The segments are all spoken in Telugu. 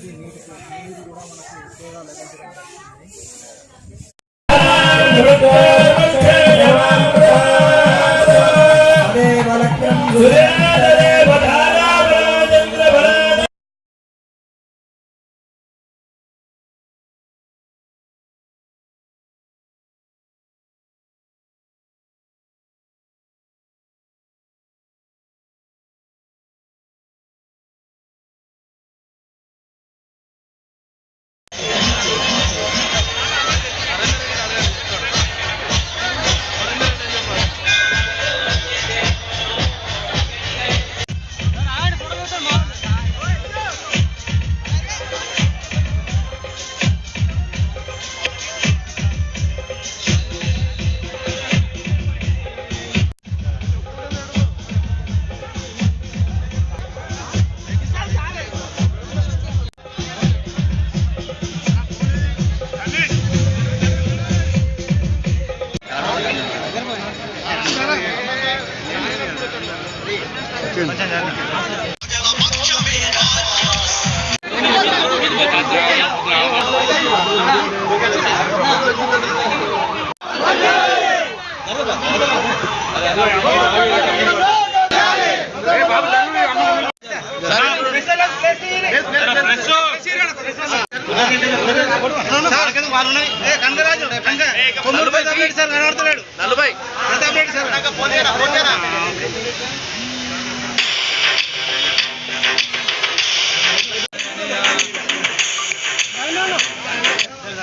నీటికి నీరు కూడా మనకి ఉపయోగాలు ఎలాంటివి నలభై అన్న అందరికి పెట్టే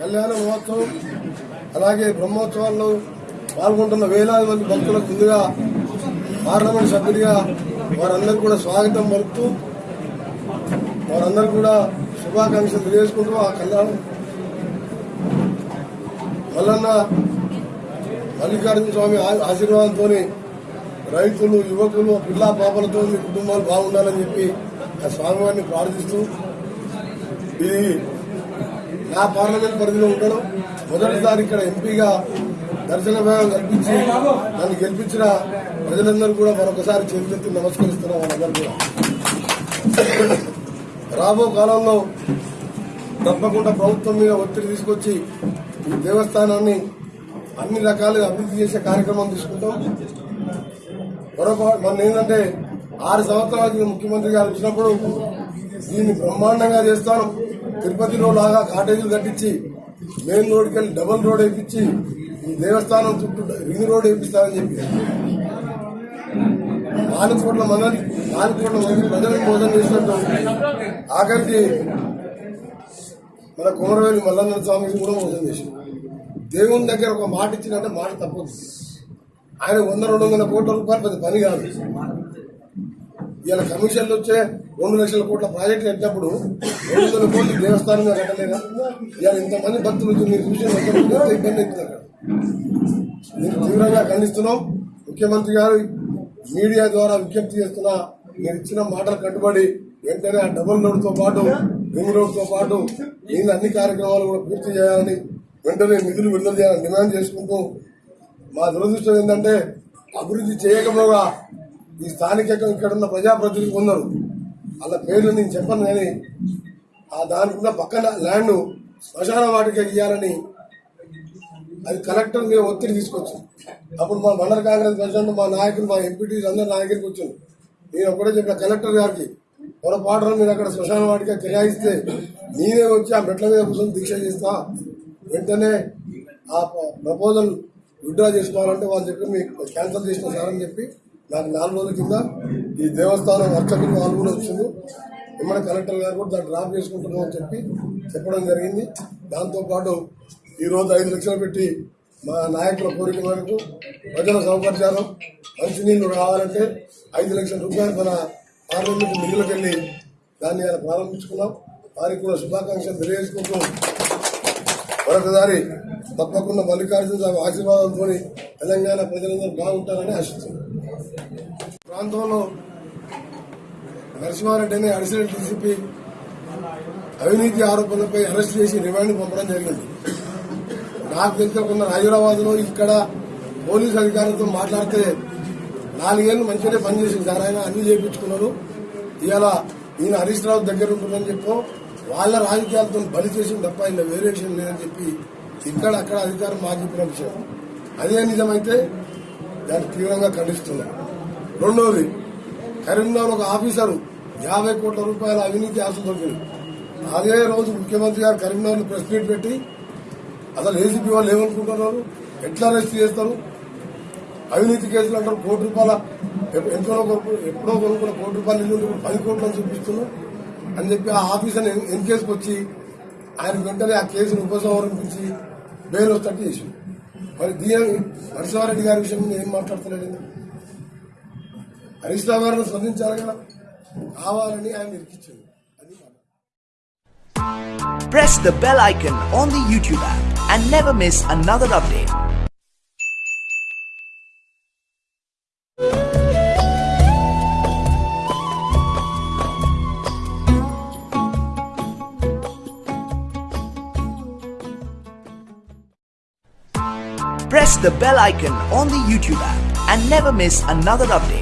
కళ్యాణ మహోత్సవం అలాగే బ్రహ్మోత్సవాల్లో పాల్గొంటున్న వేలాది మంది భక్తులకు ముందుగా పార్లమెంట్ సభ్యుడిగా వారందరూ కూడా స్వాగతం పలుకుతూ వారందరూ కూడా శుభాకాంక్షలు తెలియజేసుకుంటూ ఆ కళ్యాణం మల్లన్న మల్లికార్జున స్వామి ఆశీర్వాదంతో రైతులు యువకులు పిల్లా పాపలతో మీ కుటుంబాలు బాగుండాలని చెప్పి ఆ స్వామివారిని ప్రార్థిస్తూ ఇది నా పార్లమెంట్ పరిధిలో ఉండడం మొదటిసారి ఇక్కడ ఎంపీగా దర్శన భాగం కల్పించి నన్ను గెలిపించిన ప్రజలందరూ కూడా మరొకసారి చేతులెత్తి నమస్కరిస్తున్నాం వాళ్ళందరూ కూడా. రాబో కాలంలో తప్పకుండా ప్రభుత్వం మీద ఒత్తిడి తీసుకొచ్చి ఈ దేవస్థానాన్ని అన్ని రకాలుగా అభివృద్ధి చేసే కార్యక్రమం తీసుకుంటాం. మరొక మన ఏంటంటే ఆరు సంవత్సరాల ముఖ్యమంత్రి గారు వచ్చినప్పుడు దీన్ని బ్రహ్మాండంగా చేస్తాను. తిరుపతిలో లాగా కాటేజీలు కట్టించి మెయిన్ రోడ్కి వెళ్ళి డబుల్ రోడ్ వేయించి ఈ దేవస్థానం చుట్టూ రింగ్ రోడ్ వేపిస్తానని చెప్పి. నాలుగు కోట్ల మంది నాలుగు కోట్ల మంది ప్రజలకు మోసం చేసినట్టు ఆఖరికి మన కుమరవేలి మల్లన్న స్వామికి కూడా మోసం చేసింది. దేవుని దగ్గర ఒక మాట ఇచ్చినట్టే మాట తప్పదు. ఆయన వంద రెండు వందల కోట్ల రూపాయలు పెద్ద పని కాదు. ఇవాళ కమిషన్లు వచ్చే రెండు లక్షల కోట్ల ప్రాజెక్ట్ కట్టినప్పుడు రెండు వందల కోట్లు దేవస్థానం కట్టలేదా ఇవాళ ఇంతమంది భక్తులు మీరు చూసిన ఇబ్బంది అవుతుంది అక్కడ? తీవ్రంగా ఖండిస్తున్నాం. ముఖ్యమంత్రి గారు మీడియా ద్వారా విజ్ఞప్తి చేస్తున్నా మీరు ఇచ్చిన మాటలు కట్టుబడి వెంటనే ఆ డబుల్ రోడ్తో పాటు రింగ్ రోడ్తో పాటు మిగిలిన అన్ని కార్యక్రమాలు కూడా పూర్తి చేయాలని వెంటనే నిధులు విడుదల చేయాలని డిమాండ్ చేసుకుంటూ మా దురదృష్టం ఏంటంటే అభివృద్ధి చేయకపోగా ఈ స్థానికంగా ఇక్కడ ఉన్న ప్రజాప్రతినిధులు ఉన్నారు వాళ్ళ పేర్లు నేను చెప్పను కానీ ఆ దానికి పక్కన ల్యాండ్ శ్మశాన వాటికి ఇవ్వాలని అది కలెక్టర్ మీద ఒత్తిడి తీసుకొచ్చి. అప్పుడు మా మండల కాంగ్రెస్ ప్రెసిడెంట్ మా నాయకులు మా ఎంపీటీస్ అందరు నా దగ్గరికి వచ్చాను నేను ఒకటే చెప్పిన కలెక్టర్ గారికి పొరపాటున మీరు అక్కడ శ్మశాన వాటిగా కిరాయిస్తే నేనే వచ్చి ఆ మెట్ల మీద కూర్చొని దీక్ష చేస్తా. వెంటనే ఆ ప్రపోజల్ విత్డ్రా చేసుకోవాలంటే వాళ్ళు చెప్పి మీకు క్యాన్సిల్ చేసిన సార్ అని చెప్పి దానికి నాలుగు రోజుల కింద ఈ దేవస్థానం అర్చకులు నాలుగు వచ్చింది ఎమ్మడి కలెక్టర్ గారు కూడా దాన్ని డ్రాప్ చేసుకుంటున్నాం అని చెప్పి చెప్పడం జరిగింది. దాంతోపాటు ఈరోజు ఐదు లక్షలు పెట్టి మా నాయకుల కోరిక మేరకు ప్రజల సౌకర్యాలు మంచినీళ్ళు రావాలంటే ఐదు లక్షల రూపాయలు మన పార్లమెంట్ నిధులకు వెళ్ళి దాన్ని ప్రారంభించుకున్నాం. వారికి కూడా శుభాకాంక్షలు తెలియజేసుకుంటూ మరొకసారి తప్పకుండా మల్లికార్జున స్వామి ఆశీర్వాదంతో తెలంగాణ ప్రజలందరూ బాగుంటారని ఆశిస్తున్నాను ప్రాంతంలో నరసింహారెడ్డి అనే అడిషనల్ డీసీపీ అవినీతి ఆరోపణలపై అరెస్ట్ చేసి రిమాండ్ పంపడం జరిగింది. నాకు తెలుసుకున్న హైదరాబాద్లో ఇక్కడ పోలీస్ అధికారులతో మాట్లాడితే నాలుగేళ్ళు మంచిగానే పనిచేసింది సార్. ఆయన అన్ని చేయించుకున్నారు. ఇవాళ ఈయన హరీష్ రావు దగ్గర ఉంటుందని చెప్పు వాళ్ళ రాజకీయాలతో బలి చేసిన తప్ప ఇలా వేరే విషయం లేదని చెప్పి ఇక్కడ అక్కడ అధికారం మాకు చెప్పిన విషయం అదే నిజమైతే దాన్ని తీవ్రంగా ఖండిస్తున్నాం. రెండవది కరీంనగర్ ఒక ఆఫీసరు యాభై కోట్ల రూపాయల అవినీతి ఆశ దొరికింది అదే రోజు ముఖ్యమంత్రి గారు కరీంనగర్ ప్రెస్ మీట్ పెట్టి అసలు ఏసీపీ వాళ్ళు ఏమనుకుంటున్నారు? ఎట్లా అరెస్ట్ చేస్తారు? అవినీతి కేసులు అంటారు కోటి రూపాయల ఎంతో కొనుక్కు- ఎప్పుడో కొనుక్కున్న కోటి రూపాయలు ఇల్లు పది కోట్లు అని చూపిస్తున్నారు. అని చెప్పి ఆ ఆఫీసర్ ఎన్ కేసుకు వచ్చి ఆయన వెంటనే ఆ కేసును ఉపసంహరింపించి బెయిల్ వచ్చేటట్టు చేసి మరి దీని నరసింహారెడ్డి గారి విషయం మీద ఏం మాట్లాడుతున్నాడు ఈయన? హరీష్ రావు గారిని స్పందించాలి కదా కావాలని ఆయన ఇరికిచ్చింది అది మాట press the bell icon on the YouTube app and never miss another update. Press the bell icon on the YouTube app and never miss another update.